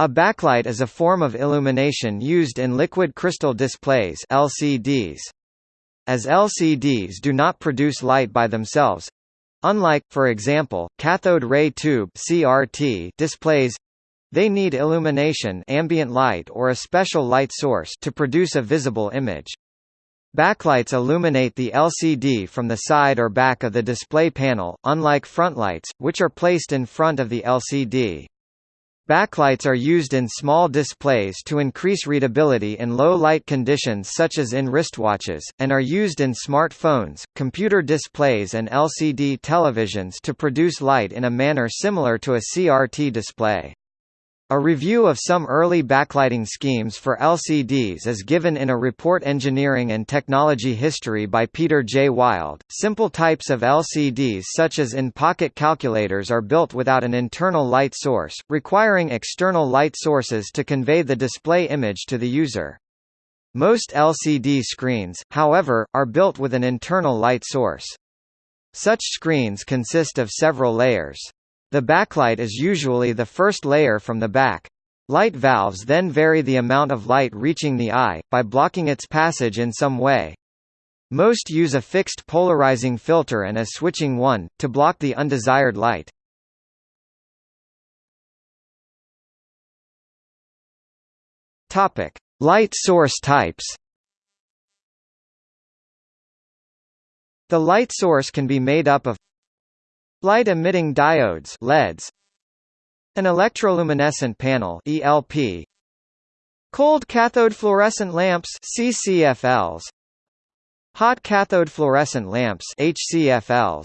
A backlight is a form of illumination used in liquid crystal displays LCDs. As LCDs do not produce light by themselves, unlike, for example, cathode ray tube CRT displays, they need illumination ambient light or a special light source to produce a visible image. Backlights illuminate the LCD from the side or back of the display panel, unlike frontlights, which are placed in front of the LCD. Backlights are used in small displays to increase readability in low light conditions such as in wristwatches, and are used in smartphones, computer displays and LCD televisions to produce light in a manner similar to a CRT display. A review of some early backlighting schemes for LCDs is given in a report Engineering and Technology History by Peter J. Wild. Simple types of LCDs such as in-pocket calculators are built without an internal light source, requiring external light sources to convey the display image to the user. Most LCD screens, however, are built with an internal light source. Such screens consist of several layers. The backlight is usually the first layer from the back. Light valves then vary the amount of light reaching the eye, by blocking its passage in some way. Most use a fixed polarizing filter and a switching one, to block the undesired light. Light source types. The light source can be made up of Light-emitting diodes LEDs An electroluminescent panel ELP Cold cathode fluorescent lamps CCFLs Hot cathode fluorescent lamps HCFLs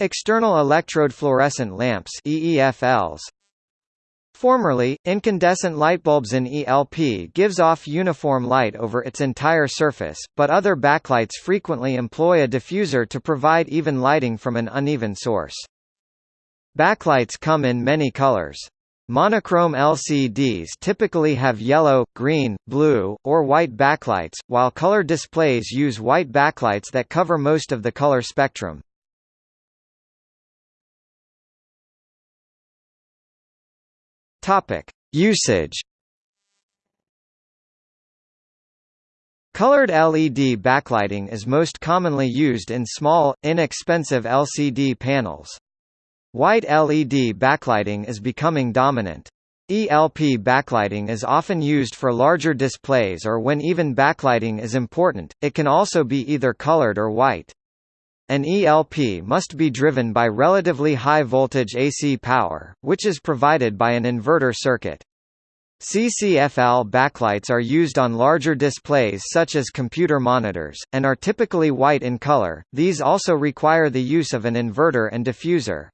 External electrode fluorescent lamps EEFLs Formerly, incandescent lightbulbs in ELP gives off uniform light over its entire surface, but other backlights frequently employ a diffuser to provide even lighting from an uneven source. Backlights come in many colors. Monochrome LCDs typically have yellow, green, blue, or white backlights, while color displays use white backlights that cover most of the color spectrum. Topic: Usage. Colored LED backlighting is most commonly used in small, inexpensive LCD panels. White LED backlighting is becoming dominant. ELP backlighting is often used for larger displays or when even backlighting is important, it can also be either colored or white. An ELP must be driven by relatively high voltage AC power, which is provided by an inverter circuit. CCFL backlights are used on larger displays such as computer monitors, and are typically white in color, these also require the use of an inverter and diffuser.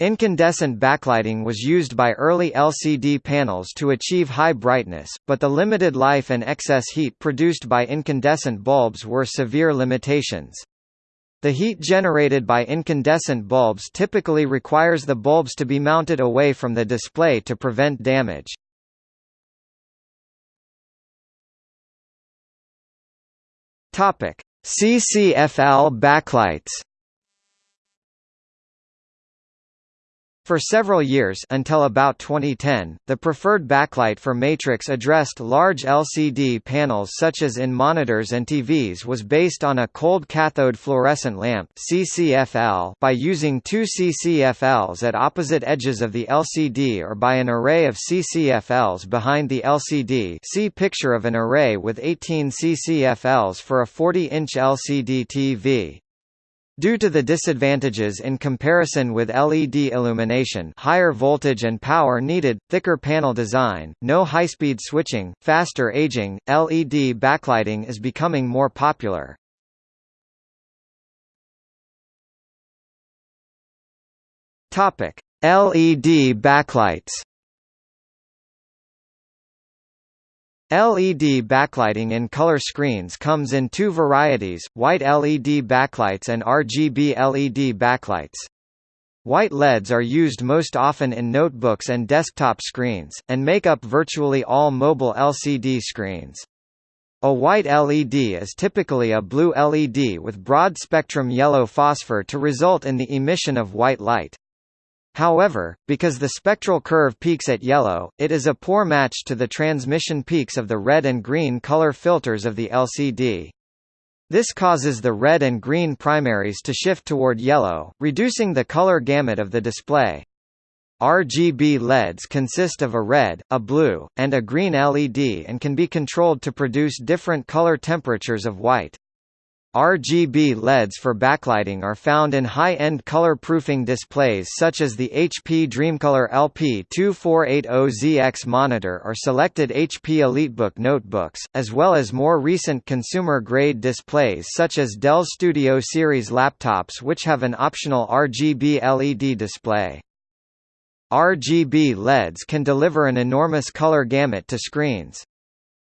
Incandescent backlighting was used by early LCD panels to achieve high brightness, but the limited life and excess heat produced by incandescent bulbs were severe limitations. The heat generated by incandescent bulbs typically requires the bulbs to be mounted away from the display to prevent damage. CCFL backlights For several years until about 2010, the preferred backlight for matrix addressed large LCD panels such as in monitors and TVs was based on a cold cathode fluorescent lamp CCFL by using two CCFLs at opposite edges of the LCD or by an array of CCFLs behind the LCD see picture of an array with 18 CCFLs for a 40-inch LCD TV. Due to the disadvantages in comparison with LED illumination higher voltage and power needed, thicker panel design, no high-speed switching, faster aging, LED backlighting is becoming more popular. LED backlights LED backlighting in color screens comes in two varieties, white LED backlights and RGB LED backlights. White LEDs are used most often in notebooks and desktop screens, and make up virtually all mobile LCD screens. A white LED is typically a blue LED with broad-spectrum yellow phosphor to result in the emission of white light. However, because the spectral curve peaks at yellow, it is a poor match to the transmission peaks of the red and green color filters of the LCD. This causes the red and green primaries to shift toward yellow, reducing the color gamut of the display. RGB LEDs consist of a red, a blue, and a green LED and can be controlled to produce different color temperatures of white. RGB LEDs for backlighting are found in high-end color-proofing displays such as the HP Dreamcolor LP2480ZX monitor or selected HP EliteBook notebooks, as well as more recent consumer-grade displays such as Dell Studio Series laptops which have an optional RGB LED display. RGB LEDs can deliver an enormous color gamut to screens.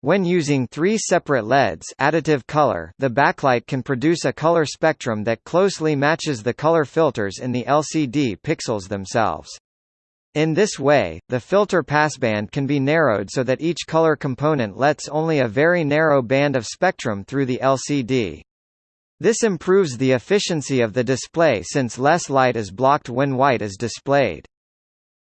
When using three separate LEDs additive color, the backlight can produce a color spectrum that closely matches the color filters in the LCD pixels themselves. In this way, the filter passband can be narrowed so that each color component lets only a very narrow band of spectrum through the LCD. This improves the efficiency of the display since less light is blocked when white is displayed.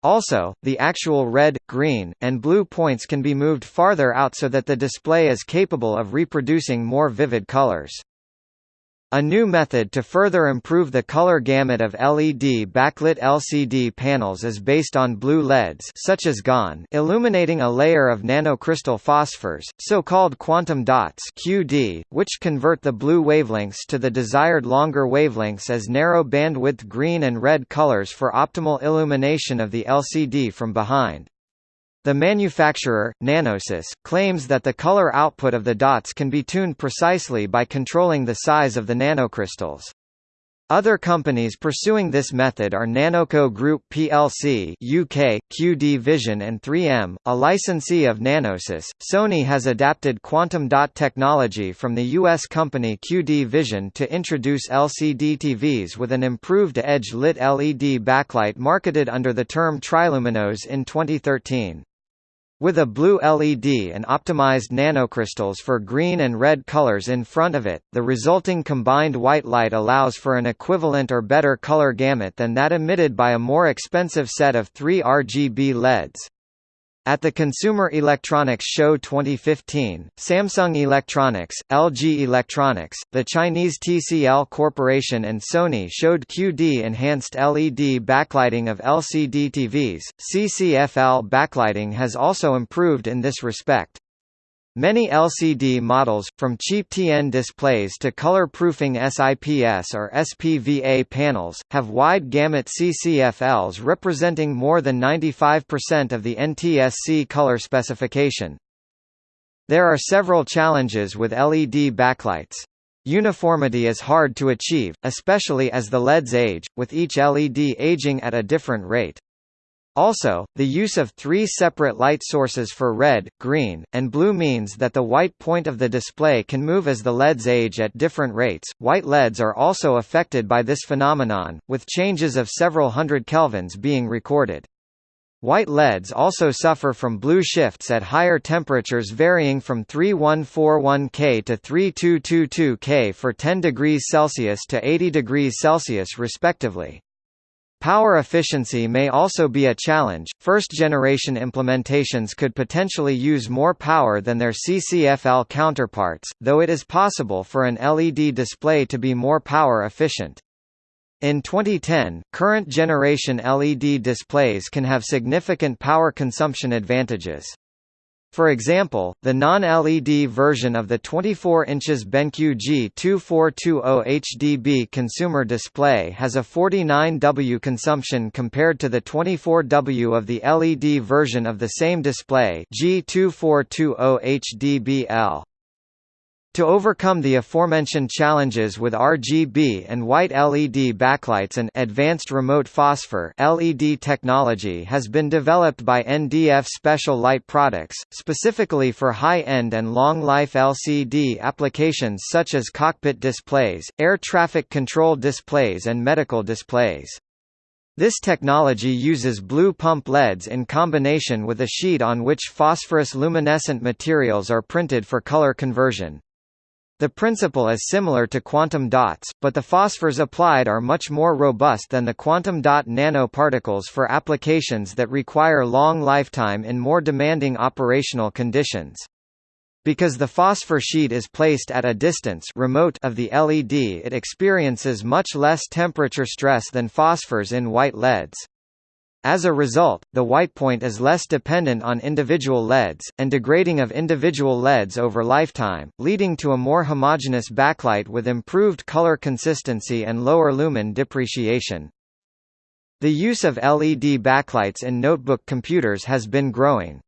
Also, the actual red, green, and blue points can be moved farther out so that the display is capable of reproducing more vivid colors. A new method to further improve the color gamut of LED backlit LCD panels is based on blue LEDs such as GaN illuminating a layer of nanocrystal phosphors, so-called quantum dots QD, which convert the blue wavelengths to the desired longer wavelengths as narrow bandwidth green and red colors for optimal illumination of the LCD from behind. The manufacturer, Nanosys, claims that the color output of the dots can be tuned precisely by controlling the size of the nanocrystals. Other companies pursuing this method are Nanoco Group plc UK, QD Vision and 3M, a licensee of Nanosys. Sony has adapted quantum dot technology from the US company QD Vision to introduce LCD TVs with an improved edge-lit LED backlight marketed under the term Triluminos in 2013. With a blue LED and optimized nanocrystals for green and red colors in front of it, the resulting combined white light allows for an equivalent or better color gamut than that emitted by a more expensive set of three RGB LEDs. At the Consumer Electronics Show 2015, Samsung Electronics, LG Electronics, the Chinese TCL Corporation and Sony showed QD-enhanced LED backlighting of LCD TVs. CCFL backlighting has also improved in this respect. Many LCD models, from cheap TN displays to color-proofing SIPS or SPVA panels, have wide gamut CCFLs representing more than 95% of the NTSC color specification. There are several challenges with LED backlights. Uniformity is hard to achieve, especially as the LEDs age, with each LED aging at a different rate. Also, the use of three separate light sources for red, green, and blue means that the white point of the display can move as the LEDs age at different rates. White LEDs are also affected by this phenomenon, with changes of several hundred kelvins being recorded. White LEDs also suffer from blue shifts at higher temperatures varying from 3141 K to 3222 K for 10 degrees Celsius to 80 degrees Celsius respectively. Power efficiency may also be a challenge. First generation implementations could potentially use more power than their CCFL counterparts, though it is possible for an LED display to be more power efficient. In 2010, current generation LED displays can have significant power consumption advantages. For example, the non-LED version of the 24 inches BenQ G2420 HDB consumer display has a 49W consumption compared to the 24W of the LED version of the same display G2420 HDBL. To overcome the aforementioned challenges with RGB and white LED backlights and advanced remote phosphor LED technology has been developed by NDF Special Light Products, specifically for high-end and long-life LCD applications such as cockpit displays, air traffic control displays and medical displays. This technology uses blue pump LEDs in combination with a sheet on which phosphorus luminescent materials are printed for color conversion. The principle is similar to quantum dots, but the phosphors applied are much more robust than the quantum dot nanoparticles for applications that require long lifetime in more demanding operational conditions. Because the phosphor sheet is placed at a distance remote of the LED it experiences much less temperature stress than phosphors in white LEDs. As a result, the white point is less dependent on individual LEDs, and degrading of individual LEDs over lifetime, leading to a more homogeneous backlight with improved color consistency and lower lumen depreciation. The use of LED backlights in notebook computers has been growing.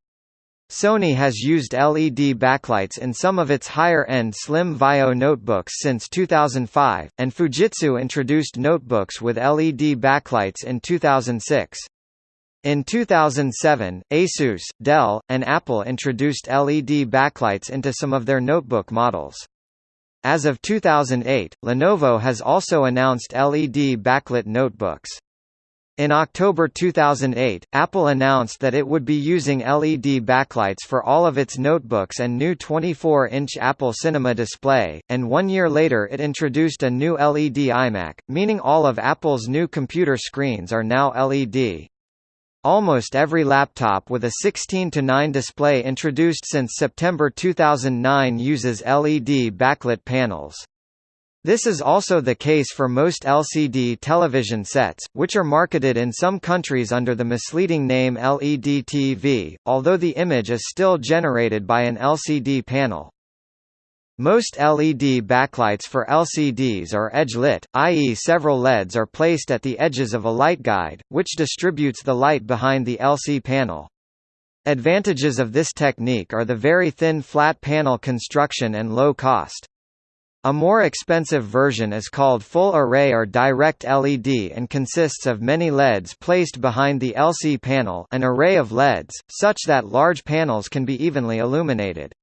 Sony has used LED backlights in some of its higher-end Slim Vaio notebooks since 2005, and Fujitsu introduced notebooks with LED backlights in 2006. In 2007, Asus, Dell, and Apple introduced LED backlights into some of their notebook models. As of 2008, Lenovo has also announced LED backlit notebooks. In October 2008, Apple announced that it would be using LED backlights for all of its notebooks and new 24-inch Apple Cinema display, and one year later it introduced a new LED iMac, meaning all of Apple's new computer screens are now LED. Almost every laptop with a 16 to 9 display introduced since September 2009 uses LED backlit panels. This is also the case for most LCD television sets, which are marketed in some countries under the misleading name LED TV, although the image is still generated by an LCD panel. Most LED backlights for LCDs are edge-lit, i.e. several LEDs are placed at the edges of a light guide, which distributes the light behind the LC panel. Advantages of this technique are the very thin flat panel construction and low cost. A more expensive version is called full array or direct LED and consists of many LEDs placed behind the LC panel an array of LEDs, such that large panels can be evenly illuminated.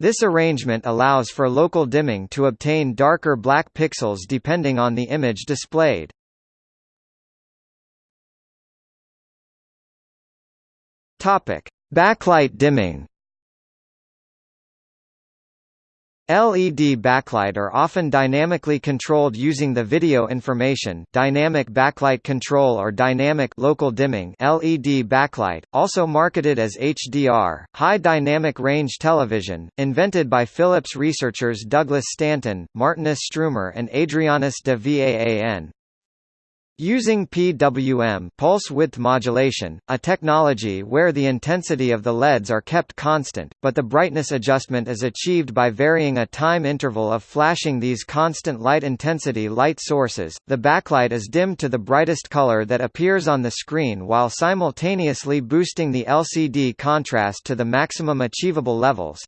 This arrangement allows for local dimming to obtain darker black pixels depending on the image displayed. Backlight dimming. LED backlight are often dynamically controlled using the video information dynamic backlight control or dynamic local dimming LED backlight, also marketed as HDR, high dynamic range television, invented by Philips researchers Douglas Stanton, Martinus Stroomer and Adrianus de Vaan. Using PWM pulse width modulation, a technology where the intensity of the LEDs are kept constant, but the brightness adjustment is achieved by varying a time interval of flashing these constant light intensity light sources, the backlight is dimmed to the brightest color that appears on the screen while simultaneously boosting the LCD contrast to the maximum achievable levels,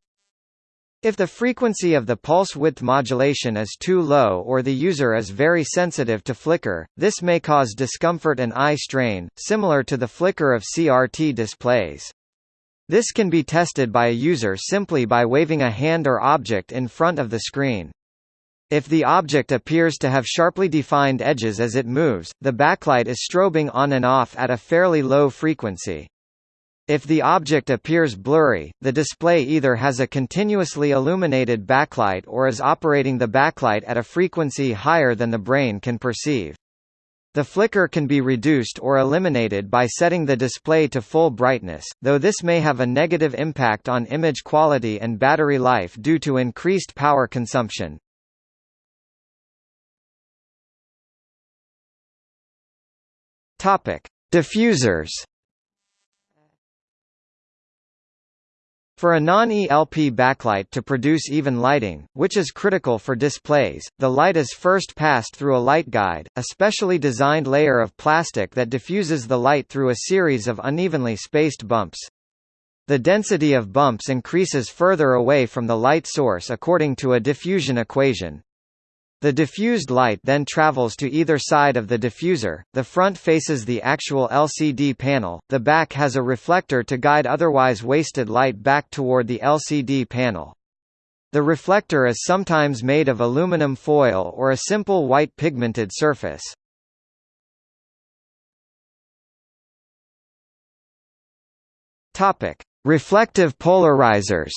if the frequency of the pulse width modulation is too low or the user is very sensitive to flicker, this may cause discomfort and eye strain, similar to the flicker of CRT displays. This can be tested by a user simply by waving a hand or object in front of the screen. If the object appears to have sharply defined edges as it moves, the backlight is strobing on and off at a fairly low frequency. If the object appears blurry, the display either has a continuously illuminated backlight or is operating the backlight at a frequency higher than the brain can perceive. The flicker can be reduced or eliminated by setting the display to full brightness, though this may have a negative impact on image quality and battery life due to increased power consumption. Diffusers For a non-ELP backlight to produce even lighting, which is critical for displays, the light is first passed through a light guide, a specially designed layer of plastic that diffuses the light through a series of unevenly spaced bumps. The density of bumps increases further away from the light source according to a diffusion equation. The diffused light then travels to either side of the diffuser, the front faces the actual LCD panel, the back has a reflector to guide otherwise wasted light back toward the LCD panel. The reflector is sometimes made of aluminum foil or a simple white pigmented surface. Reflective polarizers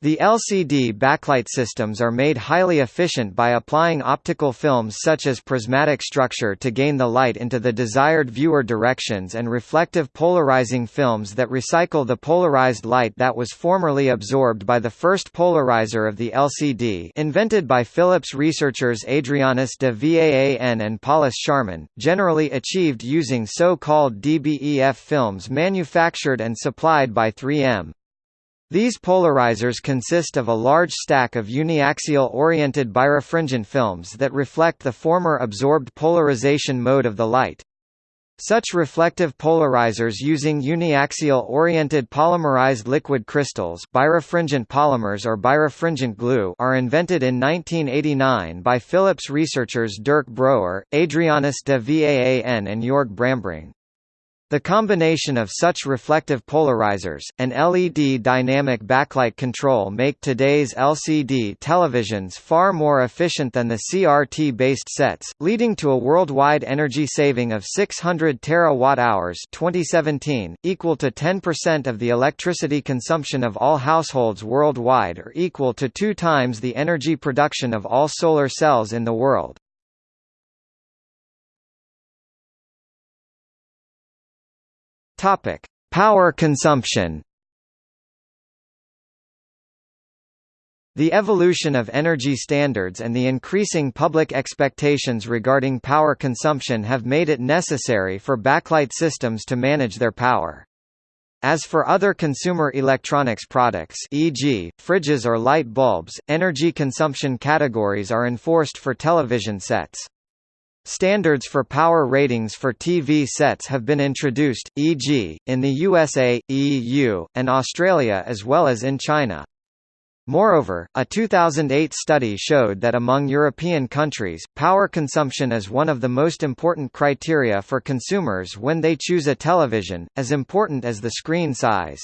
The LCD backlight systems are made highly efficient by applying optical films such as prismatic structure to gain the light into the desired viewer directions and reflective polarizing films that recycle the polarized light that was formerly absorbed by the first polarizer of the LCD invented by Philips researchers Adrianus de Vaan and Paulus Schaareman, generally achieved using so-called DBEF films manufactured and supplied by 3M. These polarizers consist of a large stack of uniaxial-oriented birefringent films that reflect the former absorbed polarization mode of the light. Such reflective polarizers using uniaxial-oriented polymerized liquid crystals birefringent polymers or birefringent glue are invented in 1989 by Philips researchers Dirk Broer, Adrianus de Vaan and Jorg Brambring. The combination of such reflective polarizers, and LED dynamic backlight control make today's LCD televisions far more efficient than the CRT-based sets, leading to a worldwide energy saving of 600 terawatt-hours 2017, equal to 10% of the electricity consumption of all households worldwide or equal to two times the energy production of all solar cells in the world. Topic: Power consumption. The evolution of energy standards and the increasing public expectations regarding power consumption have made it necessary for backlight systems to manage their power. As for other consumer electronics products e.g., fridges or light bulbs, energy consumption categories are enforced for television sets. Standards for power ratings for TV sets have been introduced, e.g., in the USA, EU, and Australia as well as in China. Moreover, a 2008 study showed that among European countries, power consumption is one of the most important criteria for consumers when they choose a television, as important as the screen size.